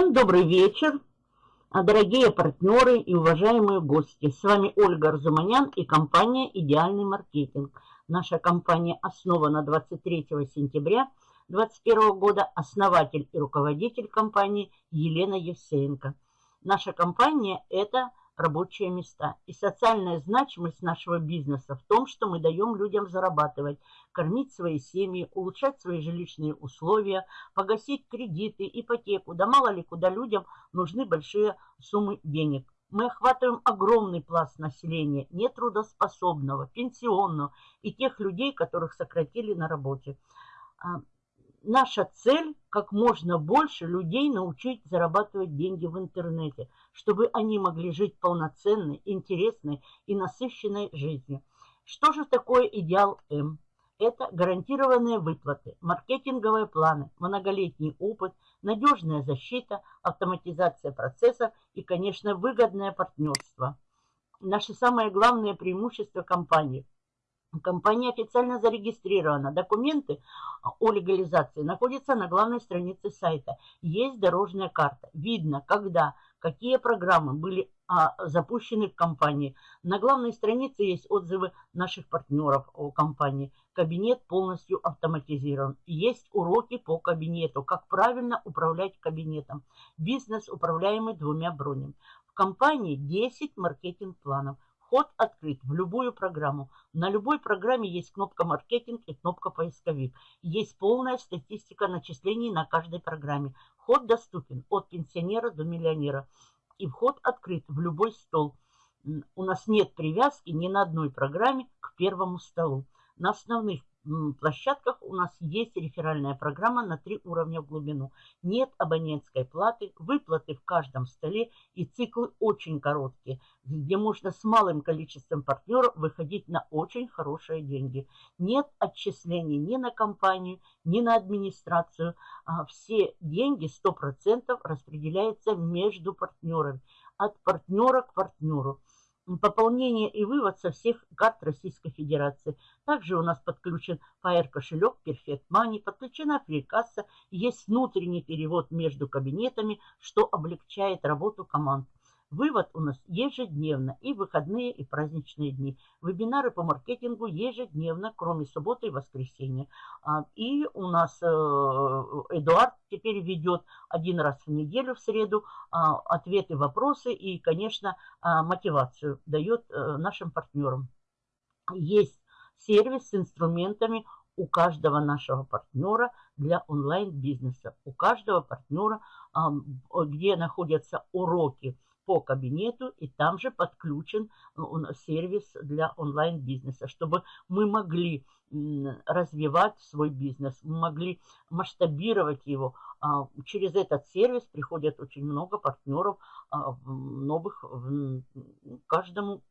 Всем добрый вечер, дорогие партнеры и уважаемые гости. С вами Ольга Арзуманян и компания «Идеальный маркетинг». Наша компания основана 23 сентября 2021 года. Основатель и руководитель компании Елена Евсеенко. Наша компания – это рабочие места. И социальная значимость нашего бизнеса в том, что мы даем людям зарабатывать, кормить свои семьи, улучшать свои жилищные условия, погасить кредиты, ипотеку. Да мало ли куда людям нужны большие суммы денег. Мы охватываем огромный пласт населения, нетрудоспособного, пенсионного и тех людей, которых сократили на работе. Наша цель как можно больше людей научить зарабатывать деньги в интернете, чтобы они могли жить полноценной, интересной и насыщенной жизнью. Что же такое идеал М? Это гарантированные выплаты, маркетинговые планы, многолетний опыт, надежная защита, автоматизация процесса и, конечно, выгодное партнерство. Наши самые главные преимущества компании – Компания официально зарегистрирована. Документы о легализации находятся на главной странице сайта. Есть дорожная карта. Видно, когда, какие программы были а, запущены в компании. На главной странице есть отзывы наших партнеров о компании. Кабинет полностью автоматизирован. Есть уроки по кабинету, как правильно управлять кабинетом. Бизнес, управляемый двумя бронями. В компании 10 маркетинг-планов – Вход открыт в любую программу. На любой программе есть кнопка «Маркетинг» и кнопка «Поисковик». Есть полная статистика начислений на каждой программе. Вход доступен от пенсионера до миллионера. И вход открыт в любой стол. У нас нет привязки ни на одной программе к первому столу. На основных площадках у нас есть реферальная программа на три уровня в глубину. Нет абонентской платы, выплаты в каждом столе и циклы очень короткие, где можно с малым количеством партнеров выходить на очень хорошие деньги. Нет отчислений ни на компанию, ни на администрацию. А все деньги 100% распределяются между партнерами, от партнера к партнеру пополнение и вывод со всех карт Российской Федерации. Также у нас подключен Fire кошелек Perfect Money, подключена фрикасса, есть внутренний перевод между кабинетами, что облегчает работу команд. Вывод у нас ежедневно, и выходные, и праздничные дни. Вебинары по маркетингу ежедневно, кроме субботы и воскресенья. А, и у нас э, Эдуард теперь ведет один раз в неделю в среду а, ответы, вопросы и, конечно, а, мотивацию дает э, нашим партнерам. Есть сервис с инструментами у каждого нашего партнера для онлайн-бизнеса. У каждого партнера, где находятся уроки, по кабинету, и там же подключен э, сервис для онлайн-бизнеса, чтобы мы могли развивать свой бизнес, мы могли масштабировать его. А, через этот сервис приходят очень много партнеров а, новых каждому,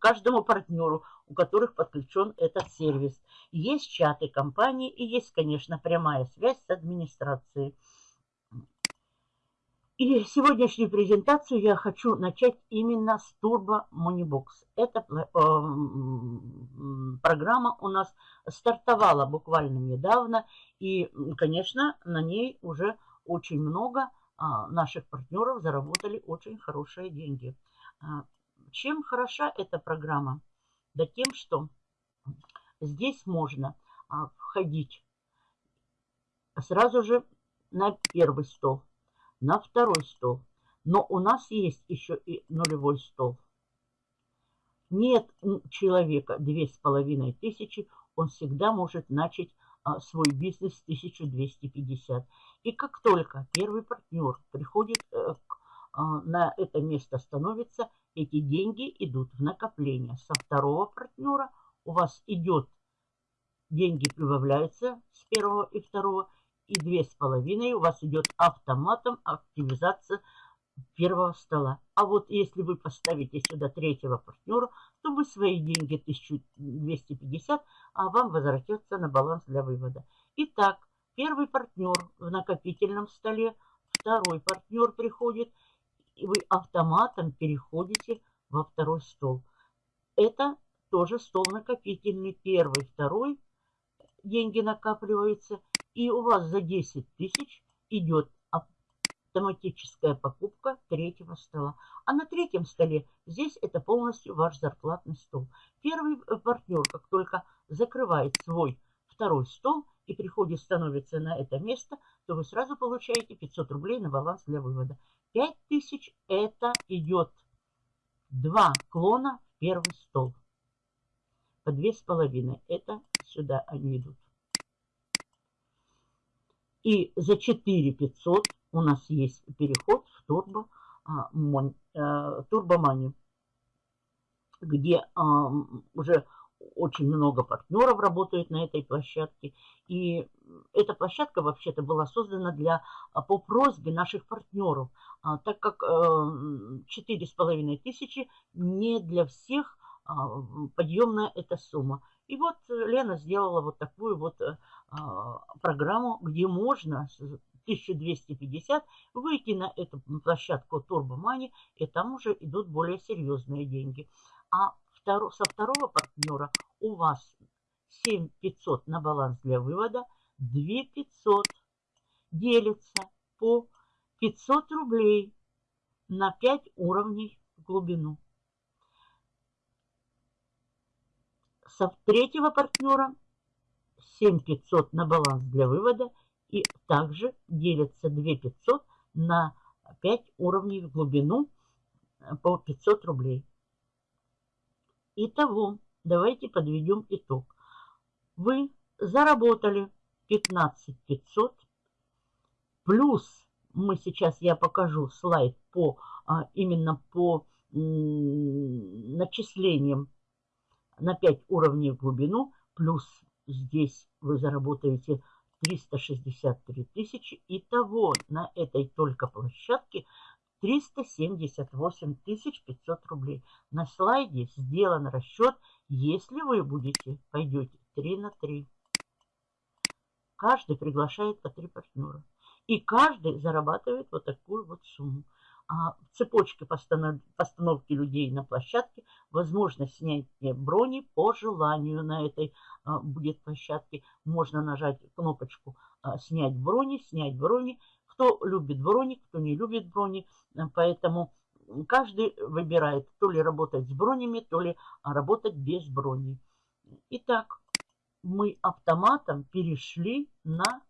каждому партнеру, у которых подключен этот сервис. Есть чаты компании и есть, конечно, прямая связь с администрацией. И сегодняшнюю презентацию я хочу начать именно с Turbo Moneybox. Эта э, программа у нас стартовала буквально недавно. И, конечно, на ней уже очень много а, наших партнеров заработали очень хорошие деньги. А, чем хороша эта программа? Да тем, что здесь можно а, входить сразу же на первый стол на второй стол. Но у нас есть еще и нулевой стол. Нет человека две с половиной тысячи, он всегда может начать а, свой бизнес с 1250. И как только первый партнер приходит э, а, на это место становится, эти деньги идут в накопление. Со второго партнера у вас идет, деньги прибавляются с первого и второго, и две с половиной у вас идет автоматом активизация первого стола. А вот если вы поставите сюда третьего партнера, то вы свои деньги 1250, а вам возвратятся на баланс для вывода. Итак, первый партнер в накопительном столе, второй партнер приходит, и вы автоматом переходите во второй стол. Это тоже стол накопительный. Первый, второй деньги накапливаются – и у вас за 10 тысяч идет автоматическая покупка третьего стола. А на третьем столе здесь это полностью ваш зарплатный стол. Первый э, партнер, как только закрывает свой второй стол и приходит, становится на это место, то вы сразу получаете 500 рублей на баланс для вывода. 5000 это идет два клона в первый стол. По две с половиной. Это сюда они идут. И за 4 500 у нас есть переход в турбо, а, а, турбоманию, где а, уже очень много партнеров работают на этой площадке. И эта площадка вообще-то была создана для, а, по просьбе наших партнеров, так как четыре с половиной тысячи не для всех подъемная эта сумма. И вот Лена сделала вот такую вот э, программу, где можно 1250, выйти на эту площадку Turbo Money, и там уже идут более серьезные деньги. А второ, со второго партнера у вас 7500 на баланс для вывода, 2500 делится по 500 рублей на 5 уровней в глубину. Со третьего партнера 7500 на баланс для вывода и также делится 2500 на 5 уровней в глубину э, по 500 рублей. Итого, давайте подведем итог. Вы заработали 15 500 плюс мы сейчас я покажу слайд по а, именно по начислениям на 5 уровней в глубину плюс здесь вы заработаете 363 тысячи. Итого на этой только площадке 378 500 рублей. На слайде сделан расчет, если вы будете, пойдете 3 на 3. Каждый приглашает по 3 партнера. И каждый зарабатывает вот такую вот сумму. А в цепочке постанов... постановки людей на площадке возможно снять брони по желанию на этой а, будет площадке. Можно нажать кнопочку а, «Снять брони», «Снять брони». Кто любит брони, кто не любит брони. Э, поэтому каждый выбирает то ли работать с бронями, то ли работать без брони. Итак, мы автоматом перешли на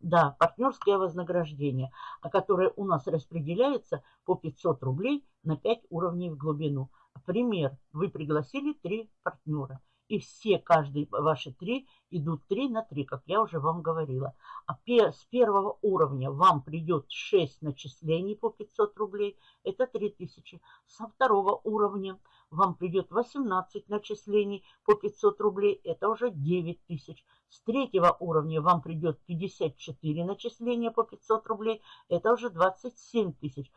да, партнерское вознаграждение, которое у нас распределяется по 500 рублей на 5 уровней в глубину. Пример. Вы пригласили три партнера. И все, каждый ваши три, идут три на три, как я уже вам говорила. А с первого уровня вам придет 6 начислений по 500 рублей, это 3000. Со второго уровня вам придет 18 начислений по 500 рублей, это уже 9000. С третьего уровня вам придет 54 начисления по 500 рублей, это уже 27 тысяч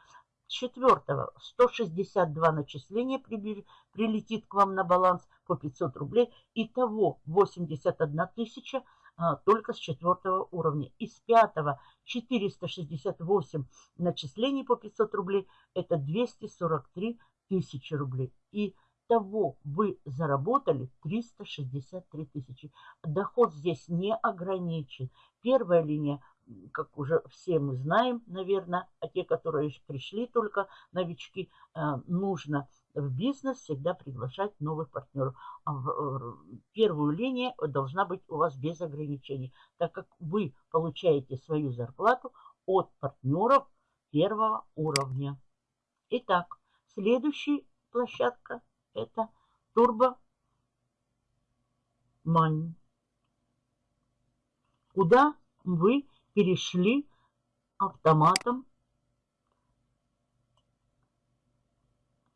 четвертого 162 начисления прилетит к вам на баланс по 500 рублей. Итого 81 тысяча а, только с четвертого уровня. Из пятого 468 начислений по 500 рублей. Это 243 тысячи рублей. И того вы заработали 363 тысячи. Доход здесь не ограничен. Первая линия как уже все мы знаем, наверное, а те, которые пришли только новички, э, нужно в бизнес всегда приглашать новых партнеров. А в первую линию должна быть у вас без ограничений, так как вы получаете свою зарплату от партнеров первого уровня. Итак, следующая площадка это Turbo Money. Куда вы перешли автоматом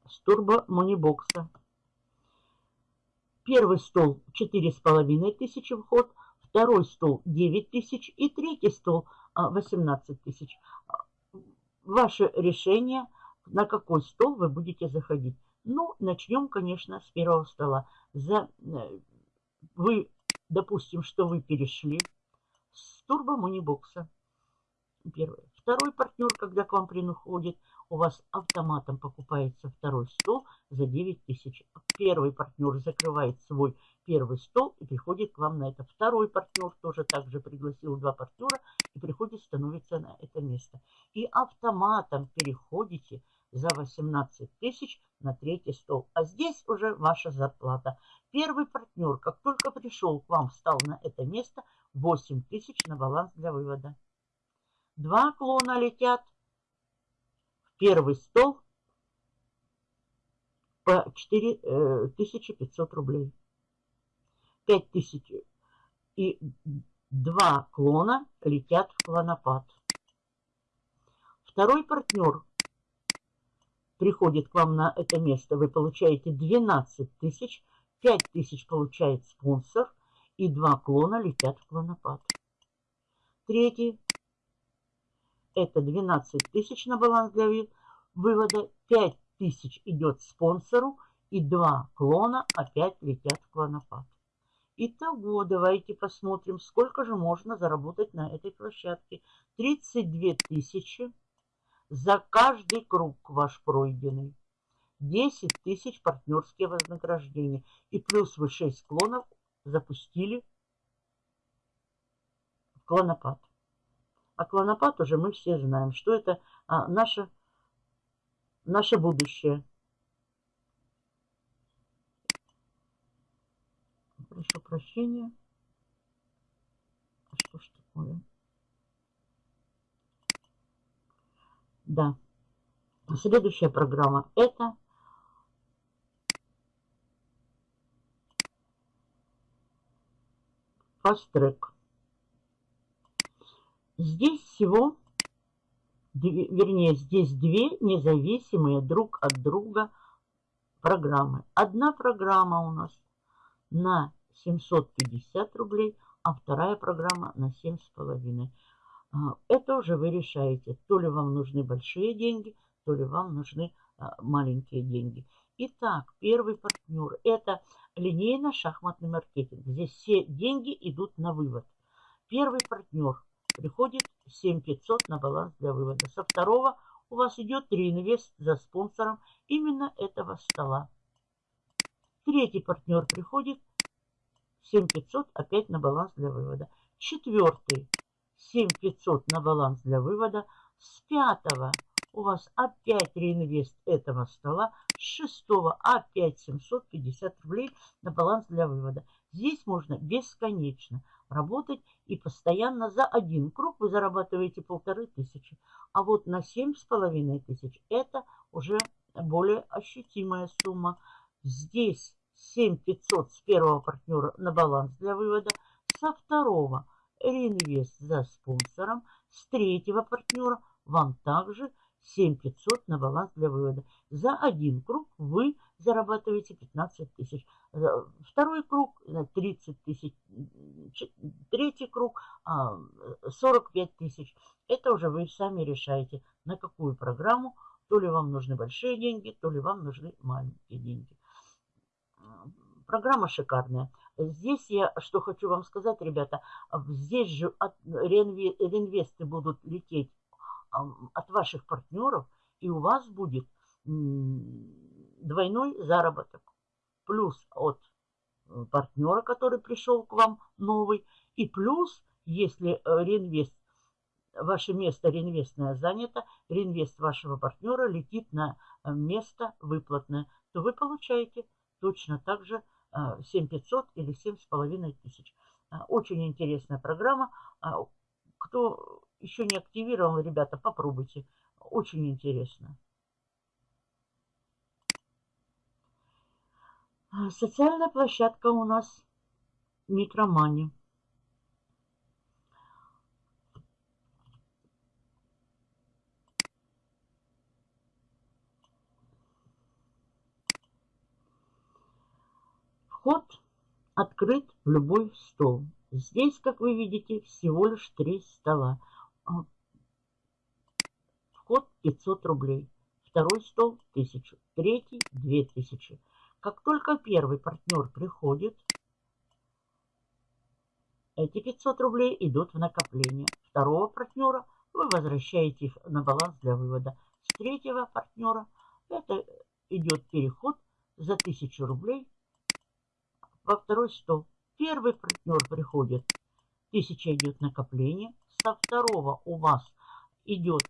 с турбо монибокса. Первый стол 4,5 тысячи вход, второй стол 9 тысяч и третий стол 18 а. Ваше решение, на какой стол вы будете заходить. Ну, начнем, конечно, с первого стола. За, э, вы, допустим, что вы перешли с турбо монибокса. Первый. Второй партнер, когда к вам приходит, у вас автоматом покупается второй стол за 9 тысяч. Первый партнер закрывает свой первый стол и приходит к вам на это. Второй партнер тоже также пригласил два партнера и приходит, становится на это место. И автоматом переходите за 18 тысяч на третий стол. А здесь уже ваша зарплата. Первый партнер, как только пришел к вам, встал на это место, 8 тысяч на баланс для вывода. Два клона летят в первый стол по 4500 э, рублей. 5000 и два клона летят в клонопад. Второй партнер приходит к вам на это место. Вы получаете 12 тысяч, 5 тысяч получает спонсор и два клона летят в клонопад. Третий это 12 тысяч на баланс для вывода, 5 тысяч идет спонсору и два клона опять летят в клонопад. Итого, давайте посмотрим, сколько же можно заработать на этой площадке. 32 тысячи за каждый круг ваш пройденный. 10 тысяч партнерские вознаграждения. И плюс вы 6 клонов запустили в клонопад. А клонопад уже мы все знаем, что это а, наше, наше будущее. прошу прощения. А что ж такое? Да. Следующая программа это Track. Здесь всего, вернее, здесь две независимые друг от друга программы. Одна программа у нас на 750 рублей, а вторая программа на 7,5. А, это уже вы решаете, то ли вам нужны большие деньги, то ли вам нужны а, маленькие деньги. Итак, первый партнер – это линейно-шахматный маркетинг. Здесь все деньги идут на вывод. Первый партнер приходит 7500 на баланс для вывода. Со второго у вас идет реинвест за спонсором именно этого стола. Третий партнер приходит 7500 опять на баланс для вывода. Четвертый 7500 на баланс для вывода. С пятого у вас опять реинвест этого стола. С шестого опять 750 рублей на баланс для вывода. Здесь можно бесконечно работать и постоянно за один круг вы зарабатываете полторы тысячи. А вот на семь с половиной тысяч это уже более ощутимая сумма. Здесь 7500 с первого партнера на баланс для вывода, со второго реинвест за спонсором, с третьего партнера вам также 7500 на баланс для вывода. За один круг вы зарабатываете 15 тысяч. Второй круг 30 тысяч. Третий круг 45 а, тысяч. Это уже вы сами решаете, на какую программу. То ли вам нужны большие деньги, то ли вам нужны маленькие деньги. Программа шикарная. Здесь я что хочу вам сказать, ребята, здесь же реинвесты будут лететь от ваших партнеров, и у вас будет двойной заработок. Плюс от э, партнера, который пришел к вам новый, и плюс, если э, реинвест, ваше место реинвестное занято, реинвест вашего партнера летит на э, место выплатное, то вы получаете точно так же 7500 или 7500. Очень интересная программа. Кто еще не активировал, ребята, попробуйте. Очень интересно. Социальная площадка у нас Микромани. Вход открыт в любой стол. Здесь, как вы видите, всего лишь три стола. А, вход 500 рублей. Второй стол 1000. Третий 2000. Как только первый партнер приходит, эти 500 рублей идут в накопление. Второго партнера вы возвращаете их на баланс для вывода. С третьего партнера это идет переход за 1000 рублей во второй стол. Первый партнер приходит, 1000 идет накопление. Со второго у вас идет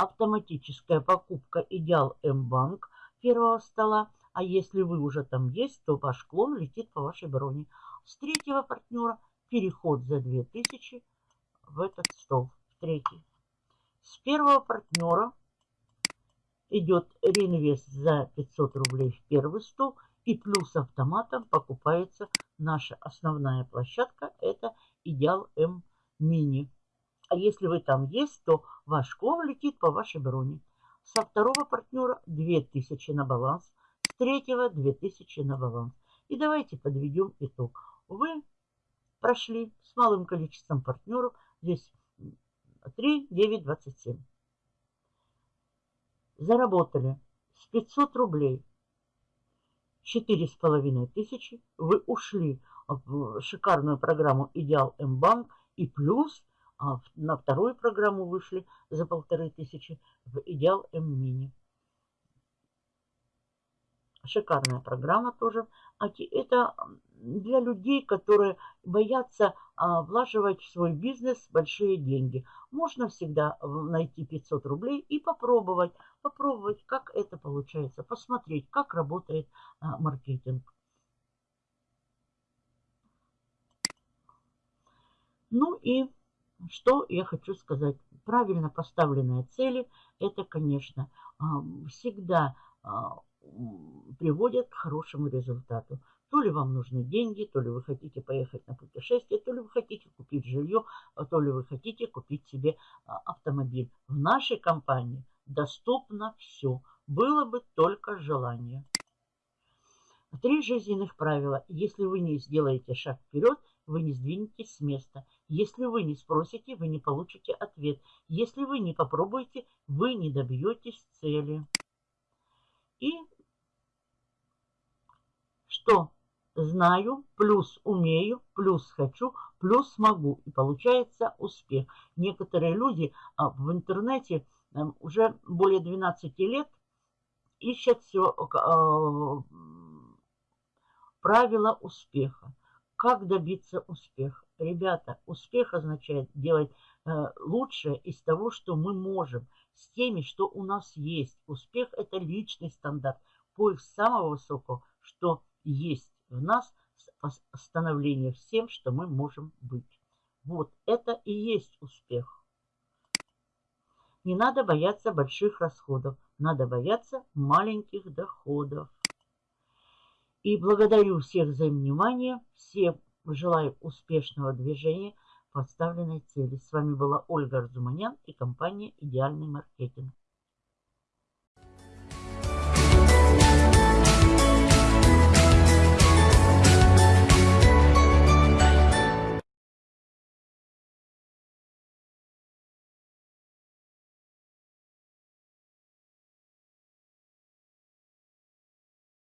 автоматическая покупка Идеал М-банк первого стола. А если вы уже там есть, то ваш клон летит по вашей броне. С третьего партнера переход за 2000 в этот стол, в третий. С первого партнера идет реинвест за 500 рублей в первый стол. И плюс автоматом покупается наша основная площадка. Это Идеал М Мини. А если вы там есть, то ваш клон летит по вашей броне. Со второго партнера 2000 на баланс. С третьего 2000 на баланс. И давайте подведем итог. Вы прошли с малым количеством партнеров. Здесь 3, 9, 27. Заработали с 500 рублей четыре с половиной тысячи. Вы ушли в шикарную программу «Идеал М-банк» и плюс на вторую программу вышли за полторы тысячи в «Идеал М-мини». Шикарная программа тоже. А это для людей, которые боятся а, влаживать в свой бизнес большие деньги. Можно всегда найти 500 рублей и попробовать, попробовать, как это получается, посмотреть, как работает а, маркетинг. Ну и что я хочу сказать. Правильно поставленные цели, это, конечно, а, всегда приводят к хорошему результату. То ли вам нужны деньги, то ли вы хотите поехать на путешествие, то ли вы хотите купить жилье, а то ли вы хотите купить себе а, автомобиль. В нашей компании доступно все. Было бы только желание. Три жизненных правила. Если вы не сделаете шаг вперед, вы не сдвинетесь с места. Если вы не спросите, вы не получите ответ. Если вы не попробуете, вы не добьетесь цели. И что? Знаю, плюс умею, плюс хочу, плюс могу. И получается успех. Некоторые люди а, в интернете эм, уже более 12 лет ищут все а, правила успеха. Как добиться успеха? Ребята, успех означает делать э, лучшее из того, что мы можем – с теми, что у нас есть. Успех – это личный стандарт, поиск самого высокого, что есть в нас, становление всем, что мы можем быть. Вот это и есть успех. Не надо бояться больших расходов, надо бояться маленьких доходов. И благодарю всех за внимание, всем желаю успешного движения – поставленной цели. С вами была Ольга Арзуманян и компания «Идеальный маркетинг».